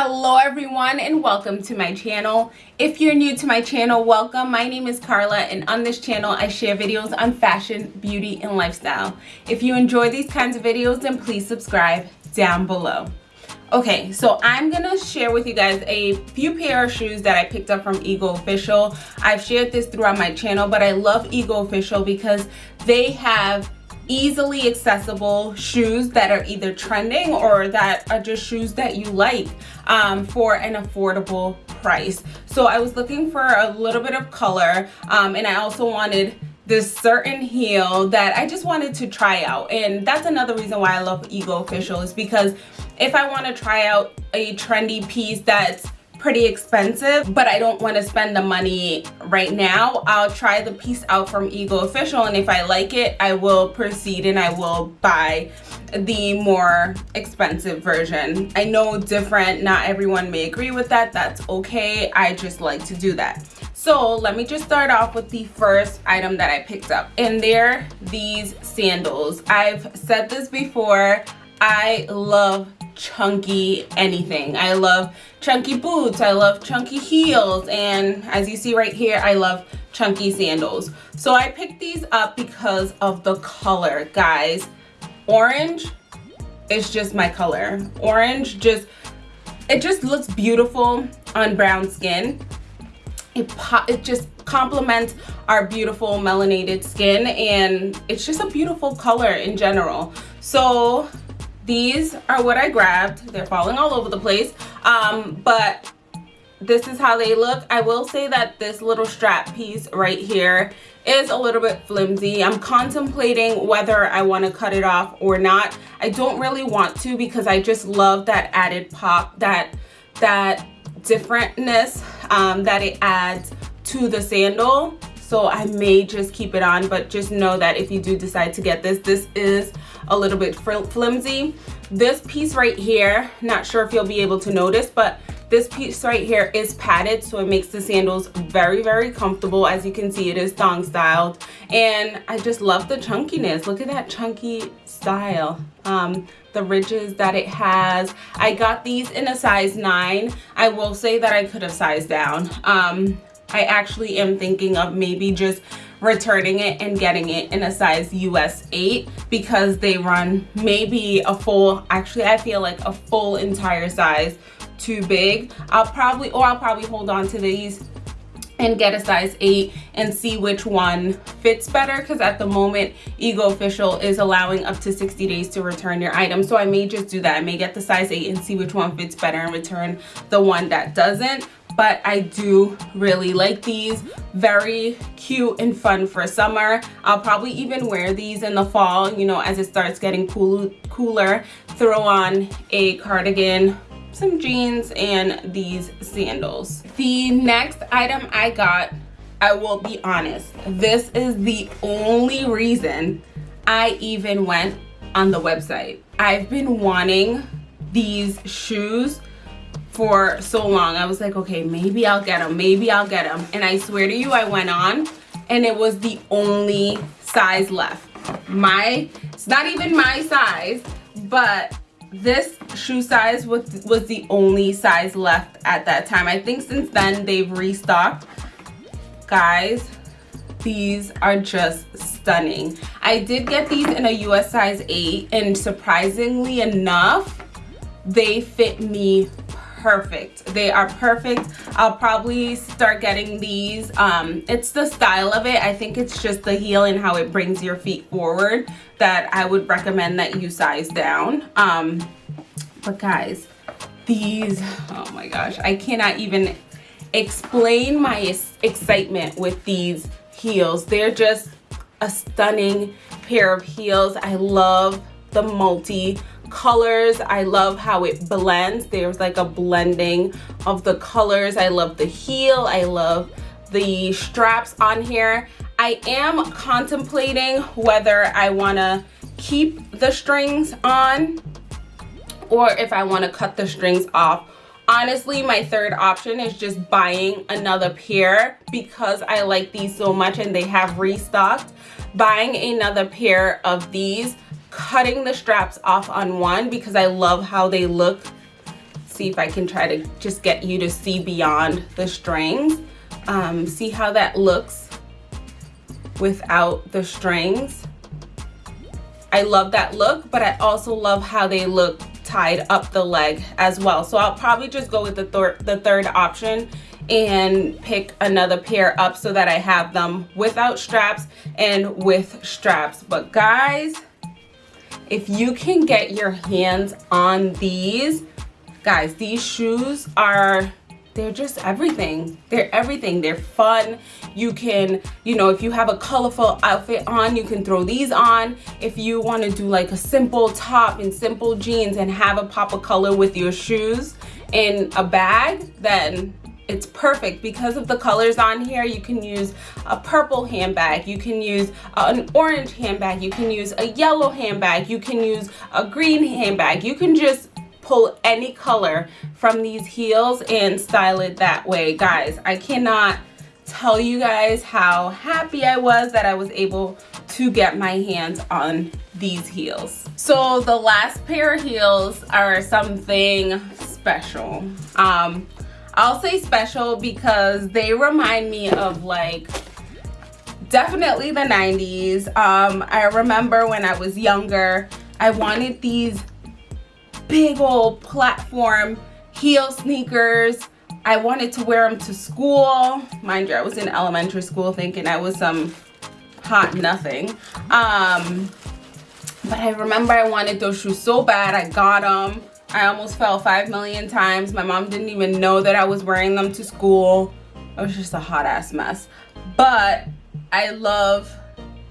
hello everyone and welcome to my channel. If you're new to my channel welcome. My name is Carla and on this channel I share videos on fashion beauty and lifestyle. If you enjoy these kinds of videos then please subscribe down below. Okay so I'm gonna share with you guys a few pair of shoes that I picked up from Ego Official. I've shared this throughout my channel but I love Ego Official because they have easily accessible shoes that are either trending or that are just shoes that you like um, for an affordable price. So I was looking for a little bit of color um, and I also wanted this certain heel that I just wanted to try out and that's another reason why I love Ego Official is because if I want to try out a trendy piece that's pretty expensive but I don't want to spend the money right now. I'll try the piece out from Ego Official and if I like it I will proceed and I will buy the more expensive version. I know different not everyone may agree with that that's okay I just like to do that. So let me just start off with the first item that I picked up and they're these sandals. I've said this before I love chunky anything. I love chunky boots. I love chunky heels. And as you see right here, I love chunky sandals. So I picked these up because of the color, guys. Orange is just my color. Orange just, it just looks beautiful on brown skin. It, it just complements our beautiful melanated skin and it's just a beautiful color in general. So these are what I grabbed. They're falling all over the place. Um, but this is how they look. I will say that this little strap piece right here is a little bit flimsy. I'm contemplating whether I want to cut it off or not. I don't really want to because I just love that added pop, that that differentness um, that it adds to the sandal so I may just keep it on but just know that if you do decide to get this this is a little bit flimsy. This piece right here not sure if you'll be able to notice but this piece right here is padded so it makes the sandals very very comfortable. As you can see it is thong styled. And I just love the chunkiness. Look at that chunky style. Um, the ridges that it has. I got these in a size 9 I will say that I could have sized down. Um, I actually am thinking of maybe just returning it and getting it in a size US 8 because they run maybe a full, actually I feel like a full entire size too big. I'll probably, or I'll probably hold on to these and get a size 8 and see which one fits better because at the moment Ego Official is allowing up to 60 days to return your item. So I may just do that. I may get the size 8 and see which one fits better and return the one that doesn't but I do really like these. Very cute and fun for summer. I'll probably even wear these in the fall, you know, as it starts getting cool, cooler. Throw on a cardigan, some jeans, and these sandals. The next item I got, I will be honest, this is the only reason I even went on the website. I've been wanting these shoes for so long. I was like, okay, maybe I'll get them. Maybe I'll get them. And I swear to you, I went on and it was the only size left. My, it's not even my size, but this shoe size was, was the only size left at that time. I think since then they've restocked. Guys, these are just stunning. I did get these in a US size 8 and surprisingly enough, they fit me perfect. They are perfect. I'll probably start getting these um it's the style of it. I think it's just the heel and how it brings your feet forward that i would recommend that you size down. Um but guys these oh my gosh i cannot even explain my excitement with these heels. They're just a stunning pair of heels. I love the multi colors. I love how it blends. There's like a blending of the colors. I love the heel. I love the straps on here. I am contemplating whether i want to keep the strings on or if i want to cut the strings off. Honestly my third option is just buying another pair because i like these so much and they have restocked. Buying another pair of these cutting the straps off on one because I love how they look see if I can try to just get you to see beyond the strings. Um, see how that looks without the strings. I love that look, but I also love how they look tied up the leg as well. So I'll probably just go with the, thir the third option and pick another pair up so that I have them without straps and with straps. But guys, if you can get your hands on these, guys, these shoes are they're just everything. They're everything. They're fun. You can you know if you have a colorful outfit on you can throw these on. If you want to do like a simple top and simple jeans and have a pop of color with your shoes in a bag then it's perfect because of the colors on here you can use a purple handbag you can use an orange handbag you can use a yellow handbag you can use a green handbag you can just pull any color from these heels and style it that way. Guys, I cannot tell you guys how happy I was that I was able to get my hands on these heels. So the last pair of heels are something special. Um, I'll say special because they remind me of like definitely the 90s. Um, I remember when I was younger, I wanted these big old platform heel sneakers. I wanted to wear them to school. Mind you, I was in elementary school thinking I was some hot nothing. Um, but I remember I wanted those shoes so bad. I got them. I almost fell five million times. My mom didn't even know that I was wearing them to school. It was just a hot ass mess. But I love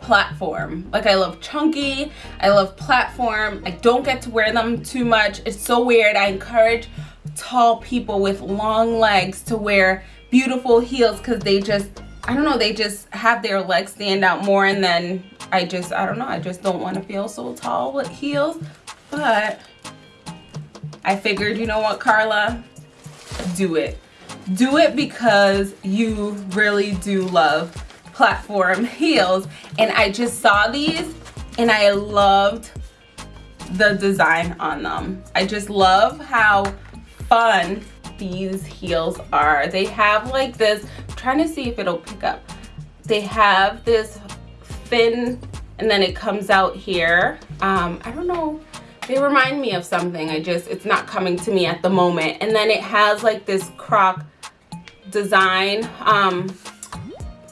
platform. Like I love chunky, I love platform. I don't get to wear them too much. It's so weird. I encourage tall people with long legs to wear beautiful heels because they just, I don't know, they just have their legs stand out more and then I just, I don't know, I just don't want to feel so tall with heels. But I figured, you know what, Carla? Do it. Do it because you really do love platform heels and I just saw these and I loved the design on them. I just love how fun these heels are. They have like this, I'm trying to see if it'll pick up. They have this thin and then it comes out here. Um, I don't know, they remind me of something. I just, it's not coming to me at the moment. And then it has like this croc design. Um,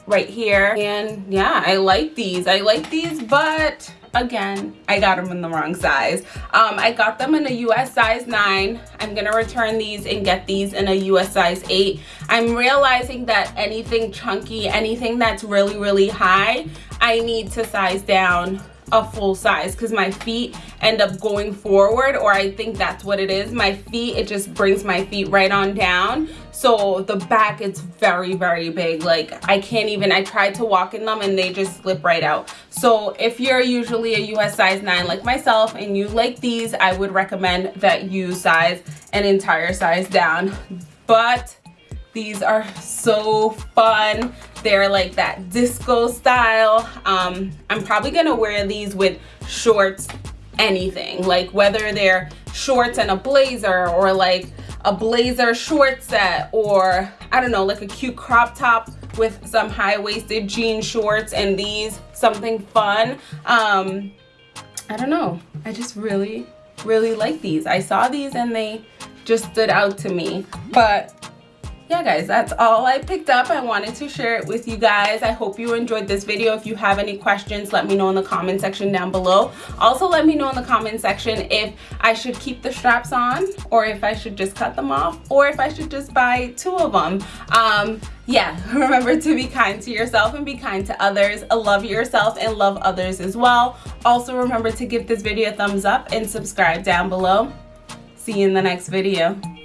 right here and yeah i like these i like these but again i got them in the wrong size um, i got them in a us size 9 i'm gonna return these and get these in a us size 8 i'm realizing that anything chunky anything that's really really high i need to size down a full size because my feet end up going forward or I think that's what it is. My feet, it just brings my feet right on down. So the back is very, very big. Like I can't even, I tried to walk in them and they just slip right out. So if you're usually a US size 9 like myself and you like these, I would recommend that you size an entire size down. But these are so fun. They're like that disco style. Um, I'm probably gonna wear these with shorts, anything. Like whether they're shorts and a blazer or like a blazer short set or I don't know, like a cute crop top with some high-waisted jean shorts and these, something fun. Um, I don't know. I just really, really like these. I saw these and they just stood out to me. But yeah guys that's all i picked up. I wanted to share it with you guys. I hope you enjoyed this video. If you have any questions let me know in the comment section down below. Also let me know in the comment section if i should keep the straps on or if i should just cut them off or if i should just buy two of them. Um yeah remember to be kind to yourself and be kind to others. Love yourself and love others as well. Also remember to give this video a thumbs up and subscribe down below. See you in the next video